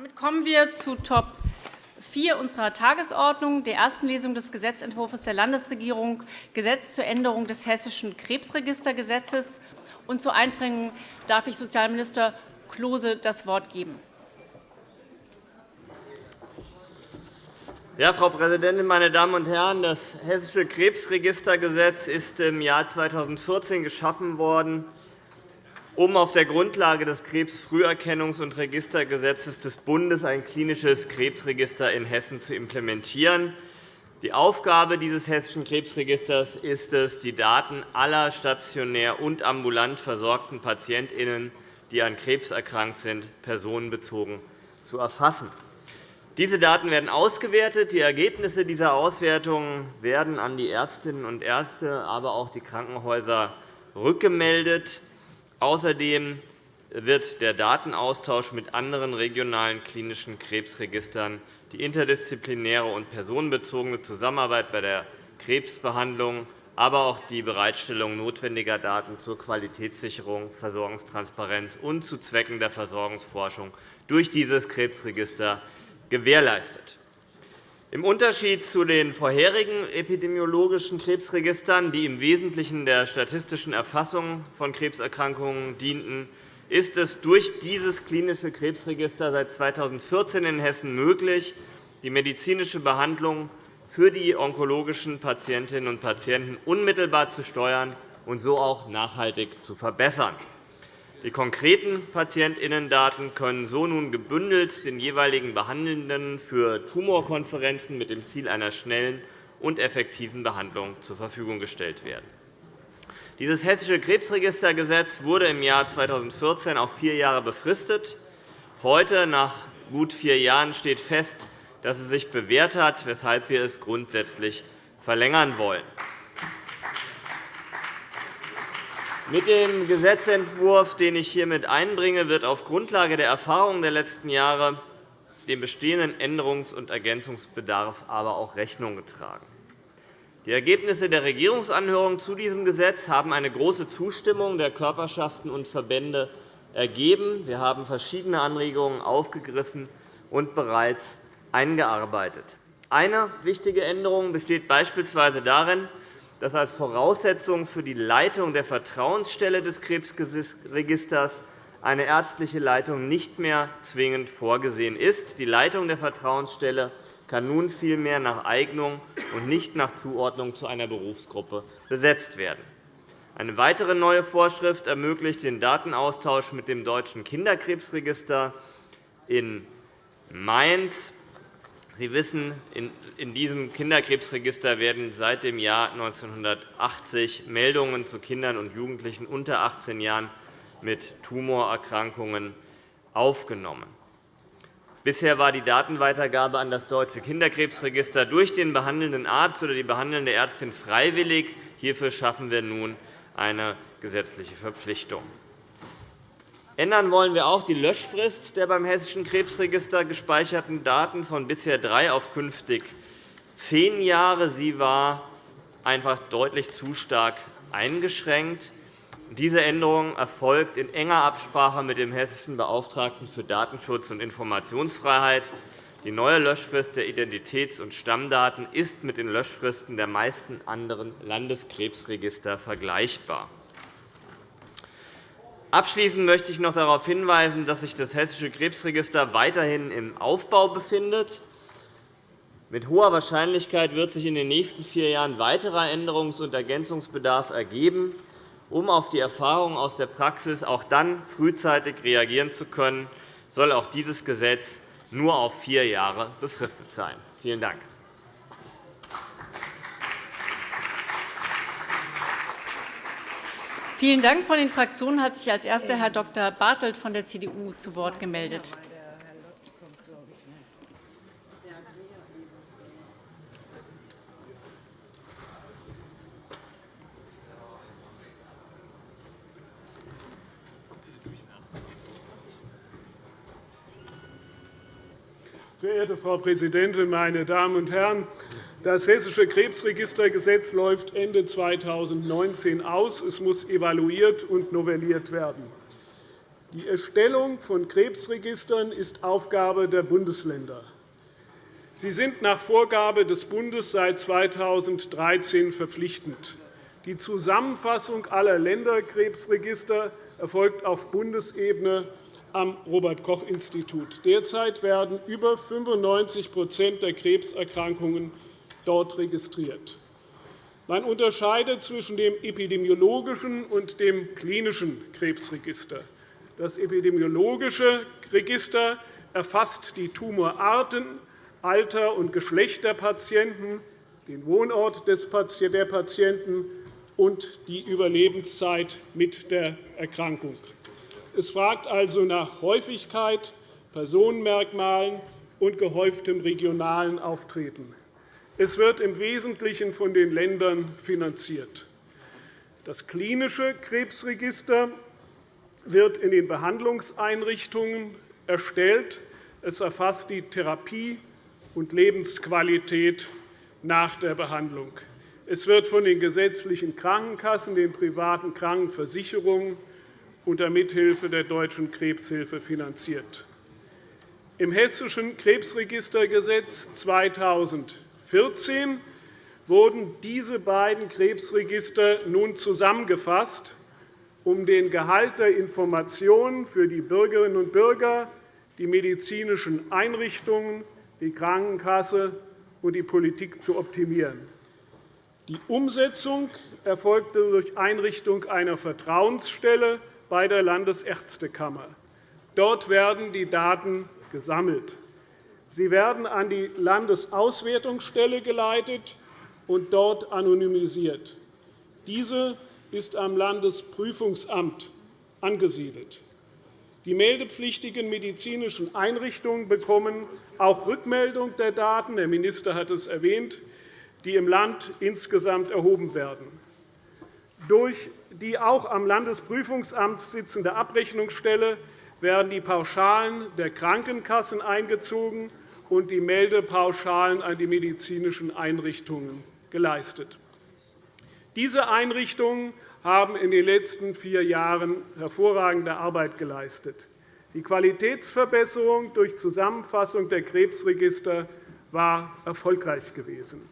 Damit kommen wir zu Top 4 unserer Tagesordnung, der ersten Lesung des Gesetzentwurfs der Landesregierung Gesetz zur Änderung des Hessischen Krebsregistergesetzes. Und zur Einbringung darf ich Sozialminister Klose das Wort geben. Ja, Frau Präsidentin, meine Damen und Herren! Das Hessische Krebsregistergesetz ist im Jahr 2014 geschaffen worden, um auf der Grundlage des Krebsfrüherkennungs- und Registergesetzes des Bundes ein klinisches Krebsregister in Hessen zu implementieren. Die Aufgabe dieses Hessischen Krebsregisters ist es, die Daten aller stationär und ambulant versorgten PatientInnen, die an Krebs erkrankt sind, personenbezogen zu erfassen. Diese Daten werden ausgewertet. Die Ergebnisse dieser Auswertung werden an die Ärztinnen und Ärzte, aber auch die Krankenhäuser rückgemeldet. Außerdem wird der Datenaustausch mit anderen regionalen klinischen Krebsregistern, die interdisziplinäre und personenbezogene Zusammenarbeit bei der Krebsbehandlung, aber auch die Bereitstellung notwendiger Daten zur Qualitätssicherung, Versorgungstransparenz und zu Zwecken der Versorgungsforschung durch dieses Krebsregister gewährleistet. Im Unterschied zu den vorherigen epidemiologischen Krebsregistern, die im Wesentlichen der statistischen Erfassung von Krebserkrankungen dienten, ist es durch dieses klinische Krebsregister seit 2014 in Hessen möglich, die medizinische Behandlung für die onkologischen Patientinnen und Patienten unmittelbar zu steuern und so auch nachhaltig zu verbessern. Die konkreten Patientinnendaten können so nun gebündelt den jeweiligen Behandelnden für Tumorkonferenzen mit dem Ziel einer schnellen und effektiven Behandlung zur Verfügung gestellt werden. Dieses Hessische Krebsregistergesetz wurde im Jahr 2014 auf vier Jahre befristet. Heute, nach gut vier Jahren, steht fest, dass es sich bewährt hat, weshalb wir es grundsätzlich verlängern wollen. Mit dem Gesetzentwurf, den ich hiermit einbringe, wird auf Grundlage der Erfahrungen der letzten Jahre dem bestehenden Änderungs- und Ergänzungsbedarf aber auch Rechnung getragen. Die Ergebnisse der Regierungsanhörung zu diesem Gesetz haben eine große Zustimmung der Körperschaften und Verbände ergeben. Wir haben verschiedene Anregungen aufgegriffen und bereits eingearbeitet. Eine wichtige Änderung besteht beispielsweise darin, dass als Voraussetzung für die Leitung der Vertrauensstelle des Krebsregisters eine ärztliche Leitung nicht mehr zwingend vorgesehen ist. Die Leitung der Vertrauensstelle kann nun vielmehr nach Eignung und nicht nach Zuordnung zu einer Berufsgruppe besetzt werden. Eine weitere neue Vorschrift ermöglicht den Datenaustausch mit dem Deutschen Kinderkrebsregister in Mainz Sie wissen, in diesem Kinderkrebsregister werden seit dem Jahr 1980 Meldungen zu Kindern und Jugendlichen unter 18 Jahren mit Tumorerkrankungen aufgenommen. Bisher war die Datenweitergabe an das Deutsche Kinderkrebsregister durch den behandelnden Arzt oder die behandelnde Ärztin freiwillig. Hierfür schaffen wir nun eine gesetzliche Verpflichtung. Ändern wollen wir auch die Löschfrist der beim Hessischen Krebsregister gespeicherten Daten von bisher drei auf künftig zehn Jahre. Sie war einfach deutlich zu stark eingeschränkt. Diese Änderung erfolgt in enger Absprache mit dem hessischen Beauftragten für Datenschutz und Informationsfreiheit. Die neue Löschfrist der Identitäts- und Stammdaten ist mit den Löschfristen der meisten anderen Landeskrebsregister vergleichbar. Abschließend möchte ich noch darauf hinweisen, dass sich das Hessische Krebsregister weiterhin im Aufbau befindet. Mit hoher Wahrscheinlichkeit wird sich in den nächsten vier Jahren weiterer Änderungs- und Ergänzungsbedarf ergeben. Um auf die Erfahrungen aus der Praxis auch dann frühzeitig reagieren zu können, soll auch dieses Gesetz nur auf vier Jahre befristet sein. Vielen Dank. Vielen Dank. Von den Fraktionen hat sich als erster Herr Dr. Bartelt von der CDU zu Wort gemeldet. Verehrte Frau Präsidentin, meine Damen und Herren! Das Hessische Krebsregistergesetz läuft Ende 2019 aus. Es muss evaluiert und novelliert werden. Die Erstellung von Krebsregistern ist Aufgabe der Bundesländer. Sie sind nach Vorgabe des Bundes seit 2013 verpflichtend. Die Zusammenfassung aller Länderkrebsregister erfolgt auf Bundesebene am Robert-Koch-Institut. Derzeit werden über 95% der Krebserkrankungen dort registriert. Man unterscheidet zwischen dem epidemiologischen und dem klinischen Krebsregister. Das epidemiologische Register erfasst die Tumorarten, Alter und Geschlecht der Patienten, den Wohnort der Patienten und die Überlebenszeit mit der Erkrankung. Es fragt also nach Häufigkeit, Personenmerkmalen und gehäuftem regionalen Auftreten. Es wird im Wesentlichen von den Ländern finanziert. Das klinische Krebsregister wird in den Behandlungseinrichtungen erstellt. Es erfasst die Therapie und Lebensqualität nach der Behandlung. Es wird von den gesetzlichen Krankenkassen, den privaten Krankenversicherungen unter Mithilfe der Deutschen Krebshilfe finanziert. Im Hessischen Krebsregistergesetz 2014 wurden diese beiden Krebsregister nun zusammengefasst, um den Gehalt der Informationen für die Bürgerinnen und Bürger, die medizinischen Einrichtungen, die Krankenkasse und die Politik zu optimieren. Die Umsetzung erfolgte durch Einrichtung einer Vertrauensstelle bei der Landesärztekammer. Dort werden die Daten gesammelt. Sie werden an die Landesauswertungsstelle geleitet und dort anonymisiert. Diese ist am Landesprüfungsamt angesiedelt. Die meldepflichtigen medizinischen Einrichtungen bekommen auch Rückmeldung der Daten, der Minister hat es erwähnt, die im Land insgesamt erhoben werden. Durch die auch am Landesprüfungsamt sitzende Abrechnungsstelle werden die Pauschalen der Krankenkassen eingezogen und die Meldepauschalen an die medizinischen Einrichtungen geleistet. Diese Einrichtungen haben in den letzten vier Jahren hervorragende Arbeit geleistet. Die Qualitätsverbesserung durch Zusammenfassung der Krebsregister war erfolgreich gewesen.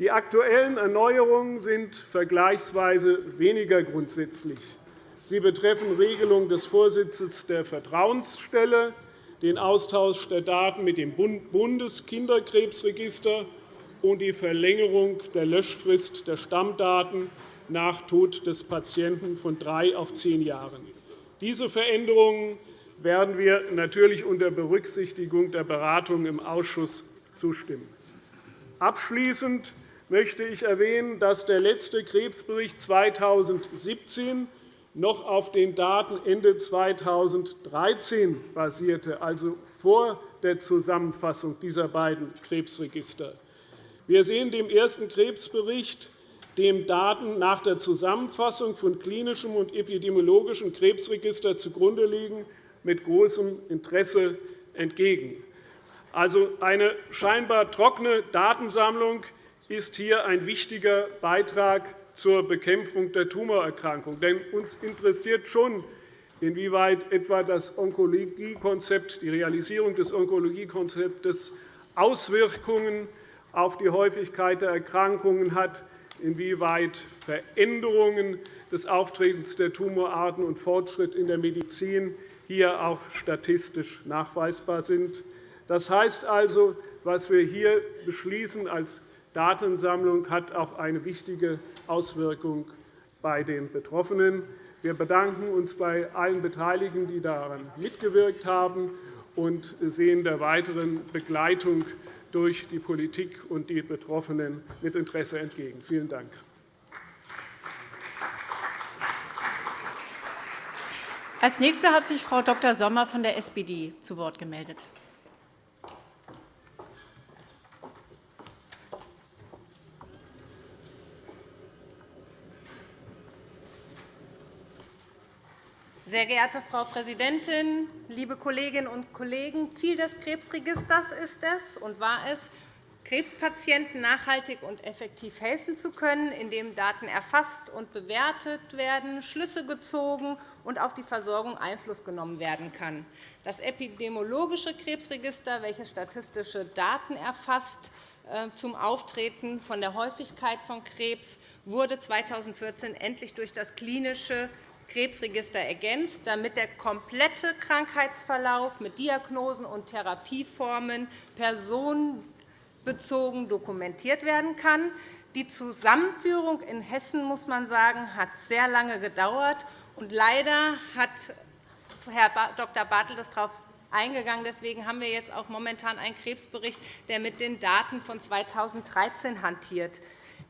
Die aktuellen Erneuerungen sind vergleichsweise weniger grundsätzlich. Sie betreffen Regelung des Vorsitzes der Vertrauensstelle, den Austausch der Daten mit dem Bundeskinderkrebsregister und die Verlängerung der Löschfrist der Stammdaten nach Tod des Patienten von drei auf zehn Jahren. Diese Veränderungen werden wir natürlich unter Berücksichtigung der Beratungen im Ausschuss zustimmen. Abschließend möchte ich erwähnen, dass der letzte Krebsbericht 2017 noch auf den Daten Ende 2013 basierte, also vor der Zusammenfassung dieser beiden Krebsregister. Wir sehen dem ersten Krebsbericht, dem Daten nach der Zusammenfassung von klinischem und epidemiologischem Krebsregister zugrunde liegen, mit großem Interesse entgegen. Also eine scheinbar trockene Datensammlung, ist hier ein wichtiger Beitrag zur Bekämpfung der Tumorerkrankung. Denn uns interessiert schon, inwieweit etwa das Onkologiekonzept, die Realisierung des Onkologiekonzeptes Auswirkungen auf die Häufigkeit der Erkrankungen hat, inwieweit Veränderungen des Auftretens der Tumorarten und Fortschritt in der Medizin hier auch statistisch nachweisbar sind. Das heißt also, was wir hier beschließen als Datensammlung hat auch eine wichtige Auswirkung bei den Betroffenen. Wir bedanken uns bei allen Beteiligten, die daran mitgewirkt haben, und sehen der weiteren Begleitung durch die Politik und die Betroffenen mit Interesse entgegen. Vielen Dank. Als Nächste hat sich Frau Dr. Sommer von der SPD zu Wort gemeldet. Sehr geehrte Frau Präsidentin, liebe Kolleginnen und Kollegen! Ziel des Krebsregisters ist es und war es, Krebspatienten nachhaltig und effektiv helfen zu können, indem Daten erfasst und bewertet werden, Schlüsse gezogen und auf die Versorgung Einfluss genommen werden kann. Das epidemiologische Krebsregister, welches statistische Daten erfasst äh, zum Auftreten von der Häufigkeit von Krebs, wurde 2014 endlich durch das klinische Krebsregister ergänzt, damit der komplette Krankheitsverlauf mit Diagnosen und Therapieformen personen bezogen dokumentiert werden kann. Die Zusammenführung in Hessen muss man sagen, hat sehr lange gedauert. Und leider hat Herr Dr. Bartel das darauf eingegangen. Deswegen haben wir jetzt auch momentan einen Krebsbericht, der mit den Daten von 2013 hantiert.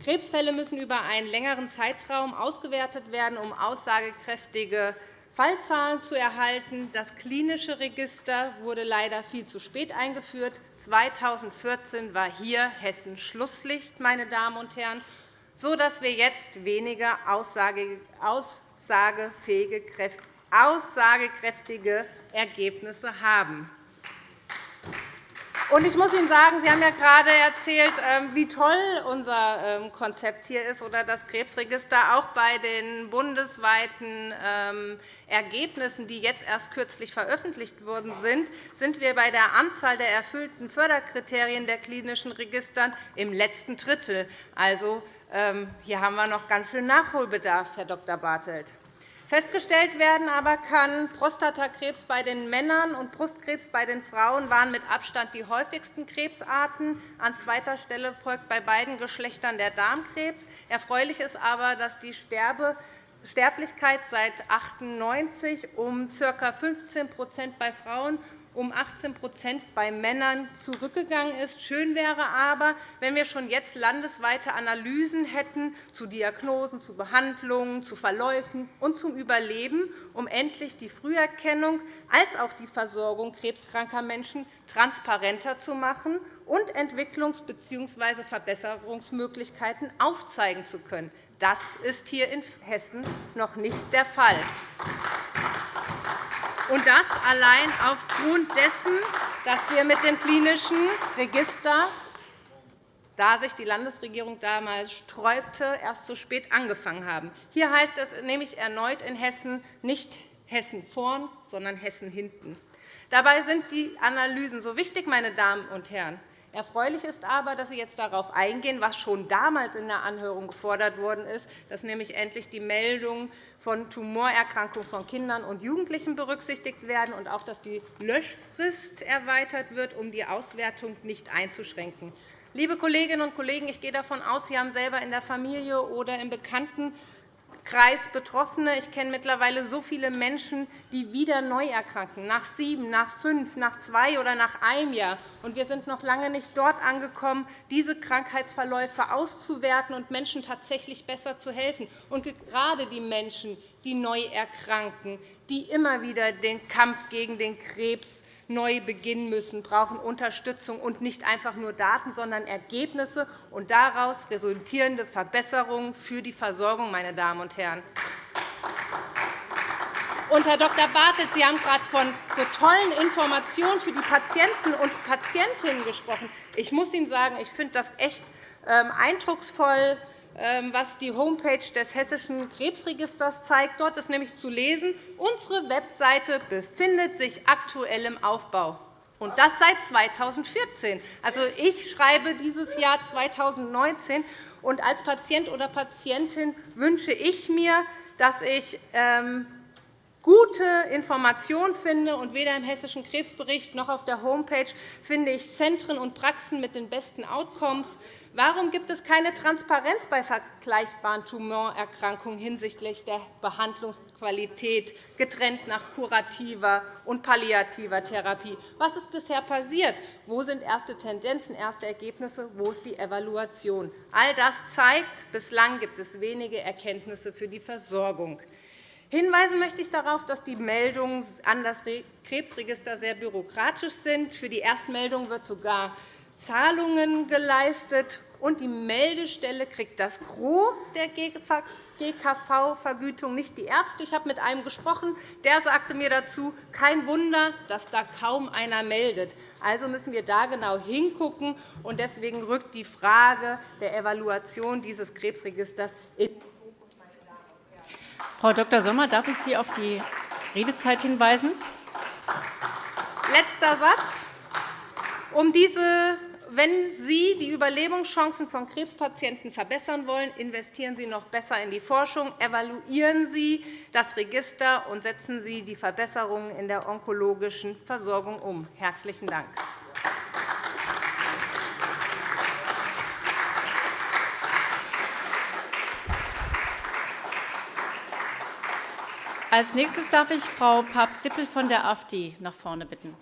Krebsfälle müssen über einen längeren Zeitraum ausgewertet werden, um aussagekräftige Fallzahlen zu erhalten. Das klinische Register wurde leider viel zu spät eingeführt. 2014 war hier Hessen Schlusslicht, meine Damen und Herren, sodass wir jetzt weniger aussagekräftige Ergebnisse haben. Ich muss Ihnen sagen, Sie haben ja gerade erzählt, ähm, wie toll unser ähm, Konzept hier ist oder das Krebsregister. Auch bei den bundesweiten ähm, Ergebnissen, die jetzt erst kürzlich veröffentlicht worden sind, sind wir bei der Anzahl der erfüllten Förderkriterien der klinischen Registern im letzten Drittel. Also, hier haben wir noch ganz schön Nachholbedarf, Herr Dr. Bartelt. Festgestellt werden aber kann, Prostatakrebs bei den Männern und Brustkrebs bei den Frauen waren mit Abstand die häufigsten Krebsarten. An zweiter Stelle folgt bei beiden Geschlechtern der Darmkrebs. Erfreulich ist aber, dass die Sterblichkeit seit 1998 um ca. 15% bei Frauen um 18% bei Männern zurückgegangen ist. Schön wäre aber, wenn wir schon jetzt landesweite Analysen hätten zu Diagnosen, zu Behandlungen, zu Verläufen und zum Überleben, um endlich die Früherkennung als auch die Versorgung krebskranker Menschen transparenter zu machen und Entwicklungs- bzw. Verbesserungsmöglichkeiten aufzeigen zu können. Das ist hier in Hessen noch nicht der Fall. Und das allein aufgrund dessen, dass wir mit dem klinischen Register, da sich die Landesregierung damals sträubte, erst zu spät angefangen haben. Hier heißt es nämlich erneut in Hessen nicht Hessen vorn, sondern Hessen hinten. Dabei sind die Analysen so wichtig, meine Damen und Herren. Erfreulich ist aber, dass Sie jetzt darauf eingehen, was schon damals in der Anhörung gefordert worden ist, dass nämlich endlich die Meldungen von Tumorerkrankungen von Kindern und Jugendlichen berücksichtigt werden und auch, dass die Löschfrist erweitert wird, um die Auswertung nicht einzuschränken. Liebe Kolleginnen und Kollegen, ich gehe davon aus, Sie haben selber in der Familie oder im Bekannten Kreis Betroffene. Ich kenne mittlerweile so viele Menschen, die wieder neu erkranken, nach sieben, nach fünf, nach zwei oder nach einem Jahr. Und wir sind noch lange nicht dort angekommen, diese Krankheitsverläufe auszuwerten und Menschen tatsächlich besser zu helfen. Und gerade die Menschen, die neu erkranken, die immer wieder den Kampf gegen den Krebs neu beginnen müssen, brauchen Unterstützung und nicht einfach nur Daten, sondern Ergebnisse und daraus resultierende Verbesserungen für die Versorgung. Meine Damen und Herren. Und, Herr Dr. Bartelt, Sie haben gerade von so tollen Informationen für die Patienten und Patientinnen gesprochen. Ich muss Ihnen sagen, ich finde das echt ähm, eindrucksvoll, was die Homepage des Hessischen Krebsregisters zeigt. Dort ist nämlich zu lesen, unsere Webseite befindet sich aktuell im Aufbau. Und das seit 2014. Also, ich schreibe dieses Jahr 2019. Und als Patient oder Patientin wünsche ich mir, dass ich ähm, gute Informationen finde. Und weder im Hessischen Krebsbericht noch auf der Homepage finde ich Zentren und Praxen mit den besten Outcomes. Warum gibt es keine Transparenz bei vergleichbaren Tumorerkrankungen hinsichtlich der Behandlungsqualität, getrennt nach kurativer und palliativer Therapie? Was ist bisher passiert? Wo sind erste Tendenzen, erste Ergebnisse? Wo ist die Evaluation? All das zeigt, bislang gibt es wenige Erkenntnisse für die Versorgung. Hinweisen möchte ich darauf, dass die Meldungen an das Krebsregister sehr bürokratisch sind. Für die Erstmeldung wird sogar Zahlungen geleistet und die Meldestelle kriegt das Gros der GKV-Vergütung, nicht die Ärzte. Ich habe mit einem gesprochen, der sagte mir dazu, kein Wunder, dass da kaum einer meldet. Also müssen wir da genau hingucken. und Deswegen rückt die Frage der Evaluation dieses Krebsregisters in Frau Dr. Sommer, darf ich Sie auf die Redezeit hinweisen? Letzter Satz. Um diese wenn Sie die Überlebenschancen von Krebspatienten verbessern wollen, investieren Sie noch besser in die Forschung, evaluieren Sie das Register und setzen Sie die Verbesserungen in der onkologischen Versorgung um. – Herzlichen Dank. Als nächstes darf ich Frau Papst-Dippel von der AfD nach vorne bitten.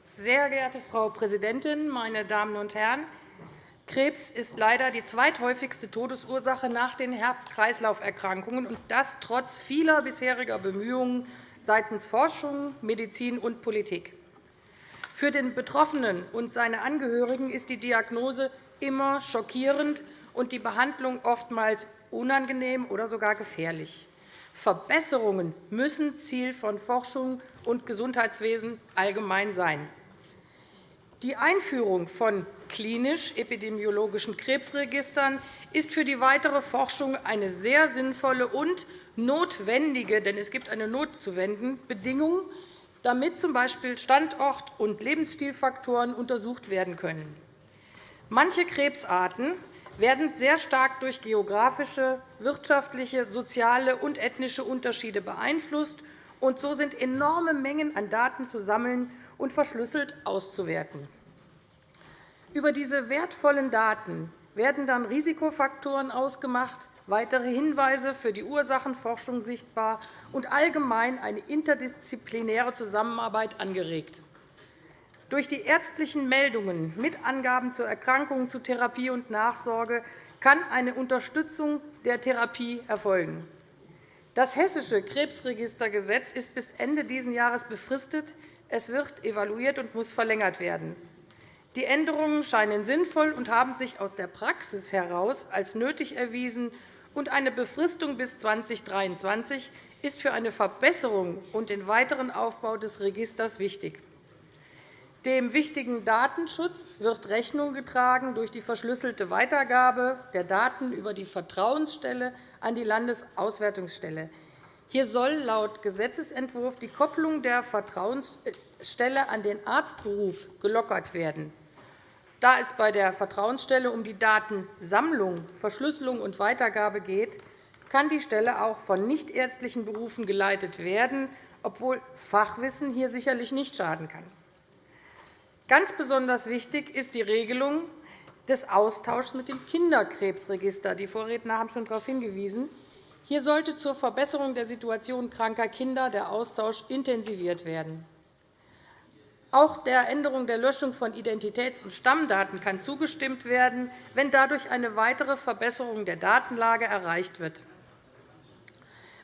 Sehr geehrte Frau Präsidentin, meine Damen und Herren! Krebs ist leider die zweithäufigste Todesursache nach den Herz-Kreislauf-Erkrankungen, und das trotz vieler bisheriger Bemühungen seitens Forschung, Medizin und Politik. Für den Betroffenen und seine Angehörigen ist die Diagnose immer schockierend und die Behandlung oftmals unangenehm oder sogar gefährlich. Verbesserungen müssen Ziel von Forschung und Gesundheitswesen allgemein sein. Die Einführung von klinisch-epidemiologischen Krebsregistern ist für die weitere Forschung eine sehr sinnvolle und notwendige, denn es gibt eine notzuwenden, Bedingung, damit z. B. Standort- und Lebensstilfaktoren untersucht werden können. Manche Krebsarten werden sehr stark durch geografische, wirtschaftliche, soziale und ethnische Unterschiede beeinflusst, und so sind enorme Mengen an Daten zu sammeln und verschlüsselt auszuwerten. Über diese wertvollen Daten werden dann Risikofaktoren ausgemacht, weitere Hinweise für die Ursachenforschung sichtbar und allgemein eine interdisziplinäre Zusammenarbeit angeregt. Durch die ärztlichen Meldungen mit Angaben zur Erkrankung, zu Therapie und Nachsorge kann eine Unterstützung der Therapie erfolgen. Das Hessische Krebsregistergesetz ist bis Ende dieses Jahres befristet. Es wird evaluiert und muss verlängert werden. Die Änderungen scheinen sinnvoll und haben sich aus der Praxis heraus als nötig erwiesen, und eine Befristung bis 2023 ist für eine Verbesserung und den weiteren Aufbau des Registers wichtig. Dem wichtigen Datenschutz wird Rechnung getragen durch die verschlüsselte Weitergabe der Daten über die Vertrauensstelle an die Landesauswertungsstelle. Hier soll laut Gesetzentwurf die Kopplung der Vertrauensstelle an den Arztberuf gelockert werden. Da es bei der Vertrauensstelle um die Datensammlung, Verschlüsselung und Weitergabe geht, kann die Stelle auch von nichtärztlichen Berufen geleitet werden, obwohl Fachwissen hier sicherlich nicht schaden kann. Ganz besonders wichtig ist die Regelung des Austauschs mit dem Kinderkrebsregister. Die Vorredner haben schon darauf hingewiesen. Hier sollte zur Verbesserung der Situation kranker Kinder der Austausch intensiviert werden. Auch der Änderung der Löschung von Identitäts- und Stammdaten kann zugestimmt werden, wenn dadurch eine weitere Verbesserung der Datenlage erreicht wird.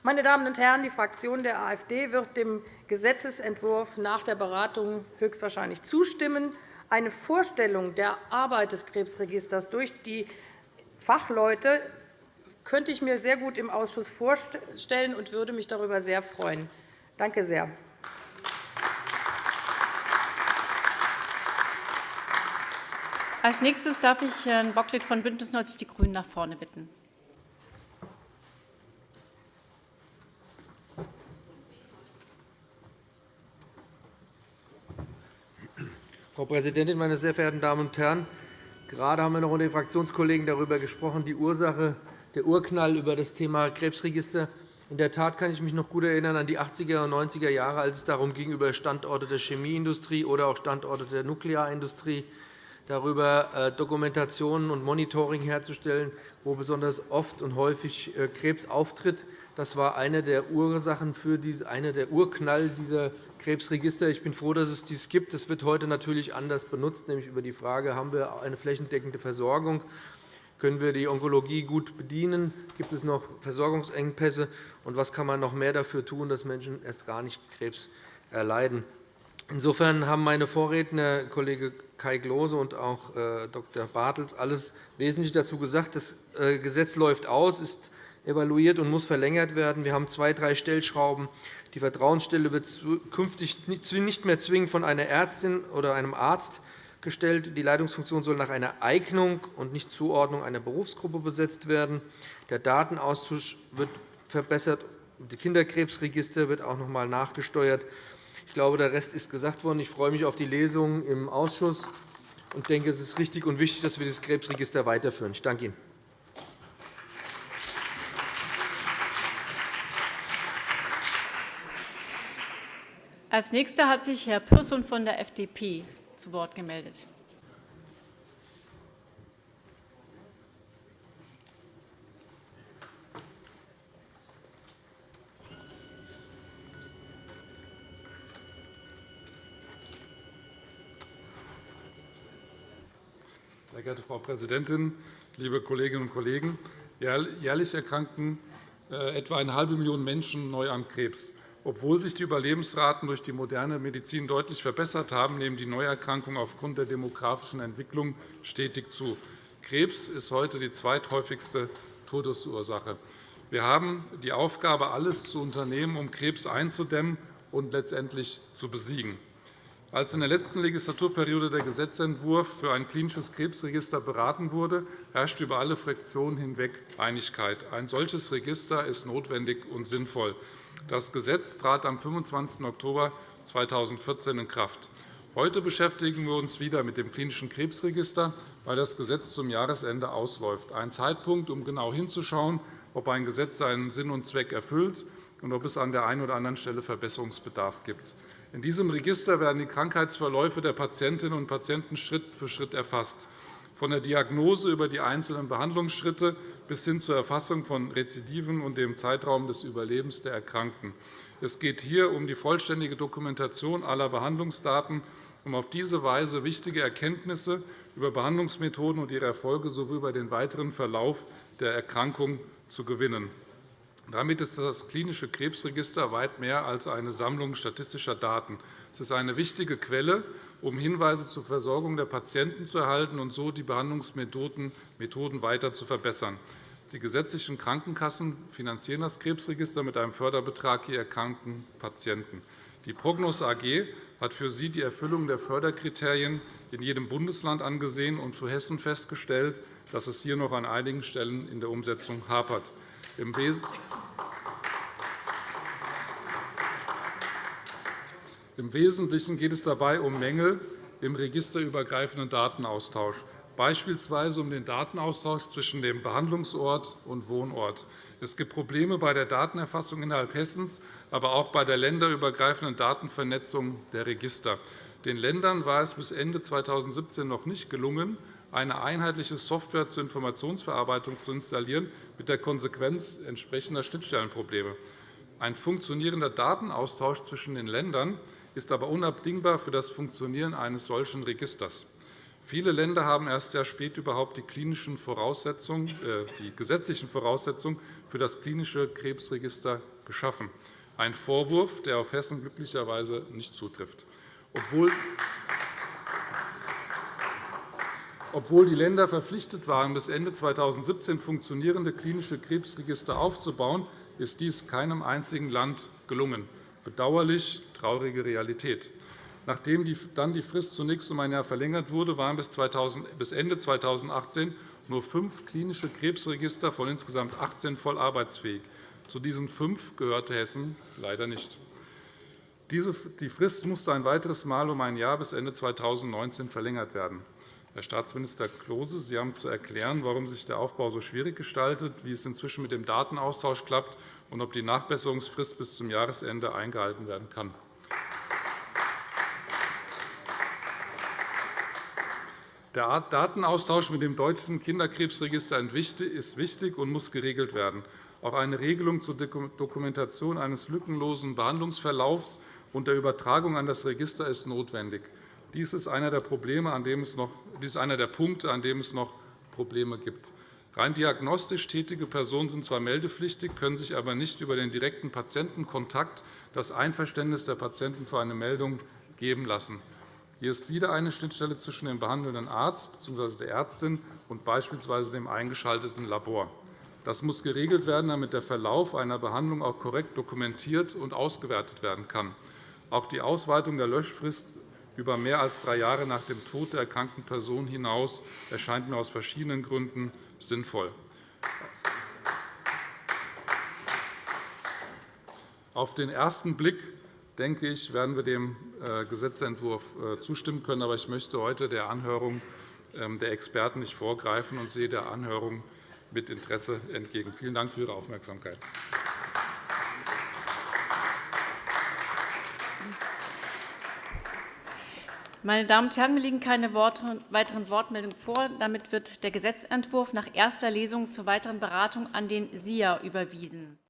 Meine Damen und Herren, die Fraktion der AfD wird dem Gesetzentwurf nach der Beratung höchstwahrscheinlich zustimmen. Eine Vorstellung der Arbeit des Krebsregisters durch die Fachleute könnte ich mir sehr gut im Ausschuss vorstellen und würde mich darüber sehr freuen. Danke sehr. Als nächstes darf ich Herrn Bocklet von BÜNDNIS 90 die GRÜNEN nach vorne bitten. Frau Präsidentin, meine sehr verehrten Damen und Herren! Gerade haben wir noch unter den Fraktionskollegen darüber gesprochen, die Ursache der Urknall über das Thema Krebsregister. In der Tat kann ich mich noch gut erinnern an die 80er und 90er Jahre, als es darum ging, über Standorte der Chemieindustrie oder auch Standorte der Nuklearindustrie darüber äh, Dokumentationen und Monitoring herzustellen, wo besonders oft und häufig äh, Krebs auftritt. Das war eine der Ursachen für diese, eine der Urknall dieser Krebsregister. Ich bin froh, dass es dies gibt. Es wird heute natürlich anders benutzt, nämlich über die Frage, haben wir eine flächendeckende Versorgung. Können wir die Onkologie gut bedienen? Gibt es noch Versorgungsengpässe? Und was kann man noch mehr dafür tun, dass Menschen erst gar nicht Krebs erleiden? Insofern haben meine Vorredner, Kollege Kai Klose und auch äh, Dr. Bartels, alles wesentlich dazu gesagt. Das äh, Gesetz läuft aus, ist evaluiert und muss verlängert werden. Wir haben zwei, drei Stellschrauben. Die Vertrauensstelle wird künftig nicht mehr zwingend von einer Ärztin oder einem Arzt gestellt. Die Leitungsfunktion soll nach einer Eignung und nicht Zuordnung einer Berufsgruppe besetzt werden. Der Datenaustausch wird verbessert. Das Kinderkrebsregister wird auch noch einmal nachgesteuert. Ich glaube, der Rest ist gesagt worden. Ich freue mich auf die Lesung im Ausschuss und denke, es ist richtig und wichtig, dass wir das Krebsregister weiterführen. Ich danke Ihnen. Als Nächster hat sich Herr Pürsün von der FDP zu Wort gemeldet. Geehrte Frau Präsidentin, liebe Kolleginnen und Kollegen! Jährlich erkranken äh, etwa eine halbe Million Menschen neu an Krebs. Obwohl sich die Überlebensraten durch die moderne Medizin deutlich verbessert haben, nehmen die Neuerkrankungen aufgrund der demografischen Entwicklung stetig zu. Krebs ist heute die zweithäufigste Todesursache. Wir haben die Aufgabe, alles zu unternehmen, um Krebs einzudämmen und letztendlich zu besiegen. Als in der letzten Legislaturperiode der Gesetzentwurf für ein klinisches Krebsregister beraten wurde, herrschte über alle Fraktionen hinweg Einigkeit. Ein solches Register ist notwendig und sinnvoll. Das Gesetz trat am 25. Oktober 2014 in Kraft. Heute beschäftigen wir uns wieder mit dem klinischen Krebsregister, weil das Gesetz zum Jahresende ausläuft. Ein Zeitpunkt, um genau hinzuschauen, ob ein Gesetz seinen Sinn und Zweck erfüllt und ob es an der einen oder anderen Stelle Verbesserungsbedarf gibt. In diesem Register werden die Krankheitsverläufe der Patientinnen und Patienten Schritt für Schritt erfasst, von der Diagnose über die einzelnen Behandlungsschritte bis hin zur Erfassung von Rezidiven und dem Zeitraum des Überlebens der Erkrankten. Es geht hier um die vollständige Dokumentation aller Behandlungsdaten, um auf diese Weise wichtige Erkenntnisse über Behandlungsmethoden und ihre Erfolge sowie über den weiteren Verlauf der Erkrankung zu gewinnen. Damit ist das klinische Krebsregister weit mehr als eine Sammlung statistischer Daten. Es ist eine wichtige Quelle, um Hinweise zur Versorgung der Patienten zu erhalten und so die Behandlungsmethoden weiter zu verbessern. Die gesetzlichen Krankenkassen finanzieren das Krebsregister mit einem Förderbetrag je erkrankten Patienten. Die Prognos AG hat für sie die Erfüllung der Förderkriterien in jedem Bundesland angesehen und für Hessen festgestellt, dass es hier noch an einigen Stellen in der Umsetzung hapert. Wesentlichen geht es dabei um Mängel im registerübergreifenden Datenaustausch, beispielsweise um den Datenaustausch zwischen dem Behandlungsort und Wohnort. Es gibt Probleme bei der Datenerfassung innerhalb Hessens, aber auch bei der länderübergreifenden Datenvernetzung der Register. Den Ländern war es bis Ende 2017 noch nicht gelungen, eine einheitliche Software zur Informationsverarbeitung zu installieren, mit der Konsequenz entsprechender Schnittstellenprobleme. Ein funktionierender Datenaustausch zwischen den Ländern ist aber unabdingbar für das Funktionieren eines solchen Registers. Viele Länder haben erst sehr spät überhaupt die, klinischen Voraussetzungen, äh, die gesetzlichen Voraussetzungen für das klinische Krebsregister geschaffen. Ein Vorwurf, der auf Hessen glücklicherweise nicht zutrifft. Obwohl obwohl die Länder verpflichtet waren, bis Ende 2017 funktionierende klinische Krebsregister aufzubauen, ist dies keinem einzigen Land gelungen. Bedauerlich traurige Realität. Nachdem dann die Frist zunächst um ein Jahr verlängert wurde, waren bis Ende 2018 nur fünf klinische Krebsregister von insgesamt 18 voll arbeitsfähig. Zu diesen fünf gehörte Hessen leider nicht. Die Frist musste ein weiteres Mal um ein Jahr bis Ende 2019 verlängert werden. Herr Staatsminister Klose, Sie haben zu erklären, warum sich der Aufbau so schwierig gestaltet, wie es inzwischen mit dem Datenaustausch klappt und ob die Nachbesserungsfrist bis zum Jahresende eingehalten werden kann. Der Datenaustausch mit dem deutschen Kinderkrebsregister ist wichtig und muss geregelt werden. Auch eine Regelung zur Dokumentation eines lückenlosen Behandlungsverlaufs und der Übertragung an das Register ist notwendig. Dies ist einer der, Probleme, an dem es noch, dies ist einer der Punkte, an dem es noch Probleme gibt. Rein diagnostisch tätige Personen sind zwar meldepflichtig, können sich aber nicht über den direkten Patientenkontakt das Einverständnis der Patienten für eine Meldung geben lassen. Hier ist wieder eine Schnittstelle zwischen dem behandelnden Arzt bzw. der Ärztin und beispielsweise dem eingeschalteten Labor. Das muss geregelt werden, damit der Verlauf einer Behandlung auch korrekt dokumentiert und ausgewertet werden kann. Auch die Ausweitung der Löschfrist über mehr als drei Jahre nach dem Tod der erkrankten Person hinaus erscheint mir aus verschiedenen Gründen sinnvoll. Auf den ersten Blick denke ich, werden wir dem äh, Gesetzentwurf äh, zustimmen können. Aber ich möchte heute der Anhörung ähm, der Experten nicht vorgreifen und sehe der Anhörung mit Interesse entgegen. Vielen Dank für Ihre Aufmerksamkeit. Meine Damen und Herren, mir liegen keine weiteren Wortmeldungen vor. Damit wird der Gesetzentwurf nach erster Lesung zur weiteren Beratung an den SIA überwiesen.